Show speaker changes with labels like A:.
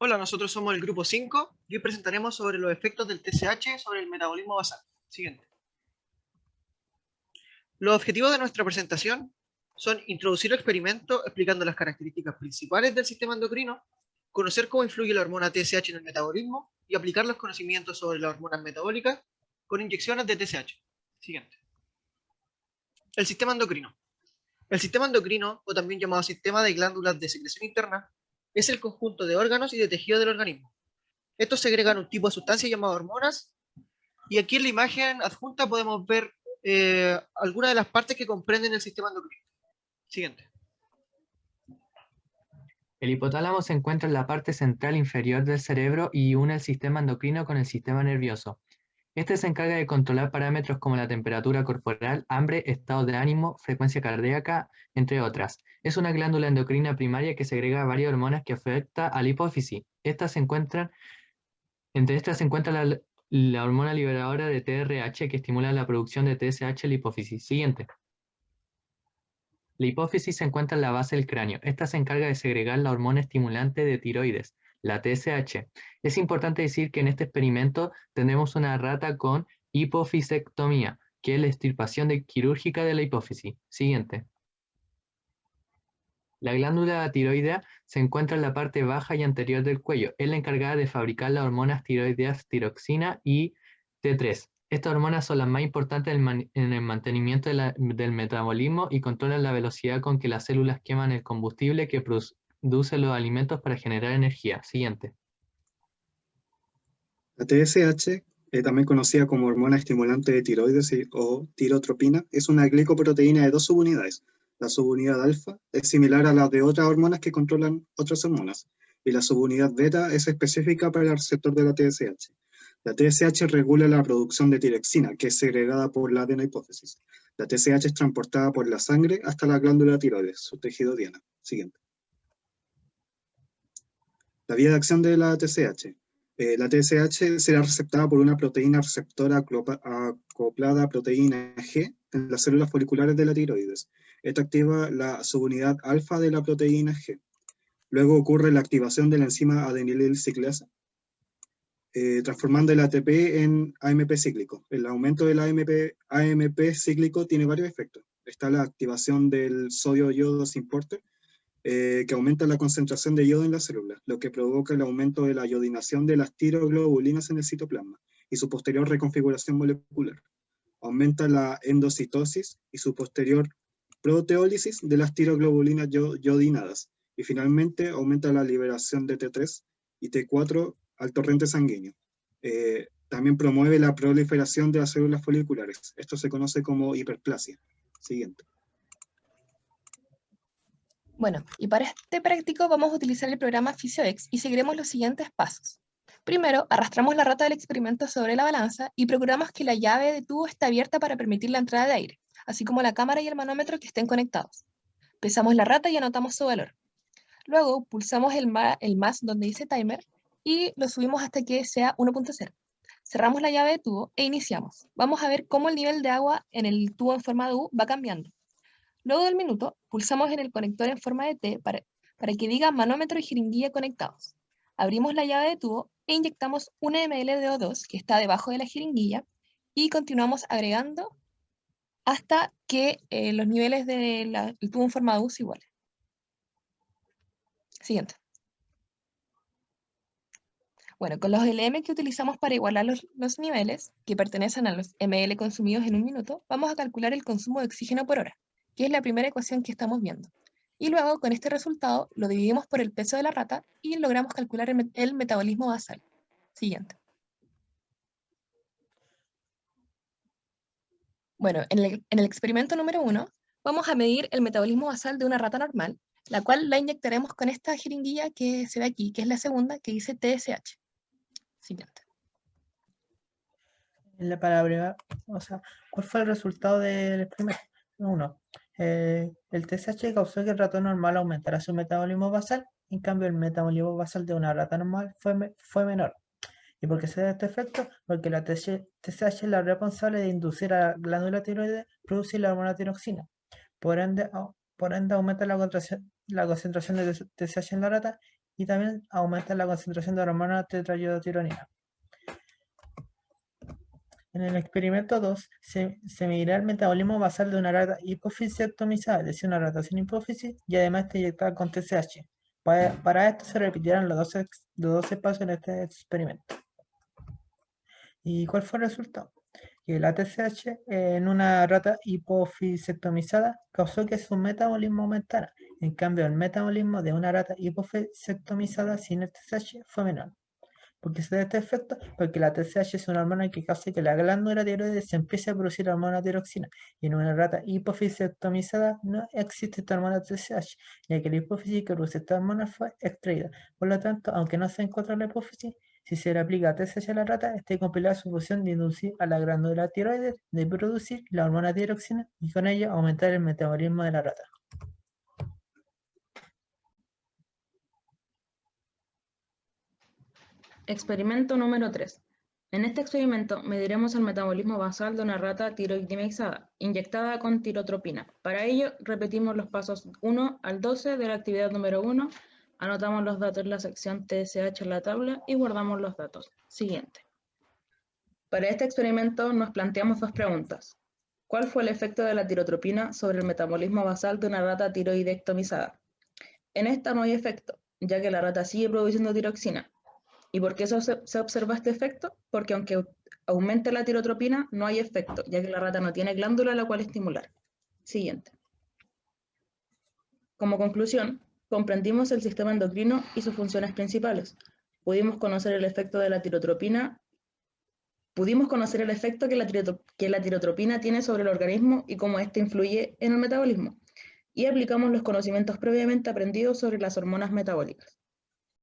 A: Hola, nosotros somos el grupo 5 y hoy presentaremos sobre los efectos del TSH sobre el metabolismo basal. Siguiente. Los objetivos de nuestra presentación son introducir el experimento explicando las características principales del sistema endocrino, conocer cómo influye la hormona TSH en el metabolismo y aplicar los conocimientos sobre las hormonas metabólicas con inyecciones de TSH. Siguiente. El sistema endocrino. El sistema endocrino, o también llamado sistema de glándulas de secreción interna, es el conjunto de órganos y de tejido del organismo. Estos segregan un tipo de sustancia llamada hormonas, y aquí en la imagen adjunta podemos ver eh, algunas de las partes que comprenden el sistema endocrino. Siguiente.
B: El hipotálamo se encuentra en la parte central inferior del cerebro y une el sistema endocrino con el sistema nervioso. Este se encarga de controlar parámetros como la temperatura corporal, hambre, estado de ánimo, frecuencia cardíaca, entre otras. Es una glándula endocrina primaria que segrega varias hormonas que afecta a la hipófisis. Estas se encuentran, entre estas se encuentra la, la hormona liberadora de TRH que estimula la producción de TSH en la hipófisis. Siguiente. La hipófisis se encuentra en la base del cráneo. Esta se encarga de segregar la hormona estimulante de tiroides la TSH. Es importante decir que en este experimento tenemos una rata con hipofisectomía, que es la extirpación quirúrgica de la hipófisis. Siguiente. La glándula tiroidea se encuentra en la parte baja y anterior del cuello. Es la encargada de fabricar las hormonas tiroideas tiroxina y T3. Estas hormonas son las más importantes en el mantenimiento del metabolismo y controlan la velocidad con que las células queman el combustible que, produce los alimentos para generar energía. Siguiente.
C: La TSH, eh, también conocida como hormona estimulante de tiroides o tirotropina, es una glicoproteína de dos subunidades. La subunidad alfa es similar a la de otras hormonas que controlan otras hormonas, y la subunidad beta es específica para el receptor de la TSH. La TSH regula la producción de tirexina, que es segregada por la adenahipófisis. La TSH es transportada por la sangre hasta la glándula tiroides, su tejido diana. Siguiente. La vía de acción de la TSH. Eh, la TSH será receptada por una proteína receptora acoplada a proteína G en las células foliculares de la tiroides. Esta activa la subunidad alfa de la proteína G. Luego ocurre la activación de la enzima adenilil ciclasa, eh, transformando el ATP en AMP cíclico. El aumento del AMP, AMP cíclico tiene varios efectos. Está la activación del sodio-yodo importer, eh, que aumenta la concentración de yodo en la célula, lo que provoca el aumento de la iodinación de las tiroglobulinas en el citoplasma y su posterior reconfiguración molecular. Aumenta la endocitosis y su posterior proteólisis de las tiroglobulinas yodinadas. Y finalmente aumenta la liberación de T3 y T4 al torrente sanguíneo. Eh, también promueve la proliferación de las células foliculares. Esto se conoce como hiperplasia. Siguiente.
D: Bueno, y para este práctico vamos a utilizar el programa PhysioX y seguiremos los siguientes pasos. Primero, arrastramos la rata del experimento sobre la balanza y procuramos que la llave de tubo esté abierta para permitir la entrada de aire, así como la cámara y el manómetro que estén conectados. Pesamos la rata y anotamos su valor. Luego, pulsamos el, el más donde dice timer y lo subimos hasta que sea 1.0. Cerramos la llave de tubo e iniciamos. Vamos a ver cómo el nivel de agua en el tubo en forma de U va cambiando. Luego del minuto, pulsamos en el conector en forma de T para, para que diga manómetro y jeringuilla conectados. Abrimos la llave de tubo e inyectamos un ml de O2 que está debajo de la jeringuilla y continuamos agregando hasta que eh, los niveles del tubo en forma de U se igualen. Siguiente. Bueno, con los LM que utilizamos para igualar los, los, niveles, que pertenecen a los ml consumidos en un minuto, vamos a calcular el consumo de oxígeno por hora que es la primera ecuación que estamos viendo. Y luego, con este resultado, lo dividimos por el peso de la rata y logramos calcular el, metabolismo basal. Siguiente. Bueno, en el, en experimento número uno, vamos a medir el metabolismo basal de una rata normal, la cual la inyectaremos con esta jeringuilla que se ve aquí, que es la segunda, que dice TSH. Siguiente.
E: Para o sea, ¿cuál fue el resultado del experimento? Uno, eh, el TSH causó que el ratón normal aumentara su metabolismo basal, en cambio el metabolismo basal de una rata normal fue, fue menor. ¿Y por qué se da este efecto? Porque la TSH es la responsable de inducir a la glándula tiroides producir la hormona tiroxina. Por ende, por ende aumenta la, la concentración de TSH en la rata y también aumenta la concentración de hormona tetrayodatironina. En el experimento 2 se, se medirá el metabolismo basal de una rata hipofisectomizada, es decir, una rata sin hipófisis, y además está inyectada con TSH. Para, esto se repetirán los dos, los espacios en este experimento. ¿Y cuál fue el resultado? Que la TSH en una rata hipofisectomizada causó que su metabolismo aumentara. En cambio, el metabolismo de una rata hipofisectomizada sin el TSH fue menor. ¿Por qué se da este efecto? Porque la TSH es una hormona que causa que la glándula tiroides se empiece a producir hormona tiroxina. Y en una rata hipofisectomizada no existe esta hormona TSH, ya que la hipófisis que produce esta hormona fue extraída. Por lo tanto, aunque no se encuentra en la hipófisis, si se le aplica TSH a la rata, está compilada su función de inducir a la glándula tiroides de producir la hormona tiroxina y con ello aumentar el metabolismo de la rata.
F: Experimento número 3. En este experimento mediremos el metabolismo basal de una rata tiroidimexada inyectada con tirotropina. Para ello, repetimos los pasos 1 al 12 de la actividad número 1, anotamos los datos en la sección TSH en la tabla y guardamos los datos. Siguiente. Para este experimento nos planteamos dos preguntas. ¿Cuál fue el efecto de la tirotropina sobre el metabolismo basal de una rata tiroidectomizada? En esta no hay efecto, ya que la rata sigue produciendo tiroxina, ¿Y por qué se, obse- se observa este efecto? Porque aunque au- aumente la tirotropina, no hay efecto, ya que la rata no tiene glándula a la cual estimular. Siguiente. Como conclusión, comprendimos el sistema endocrino y sus funciones principales. Pudimos conocer el efecto de la tirotropina, pudimos conocer el efecto que la, que la tirotropina tiene sobre el organismo y cómo éste influye en el metabolismo. Y aplicamos los conocimientos previamente aprendidos sobre las hormonas metabólicas.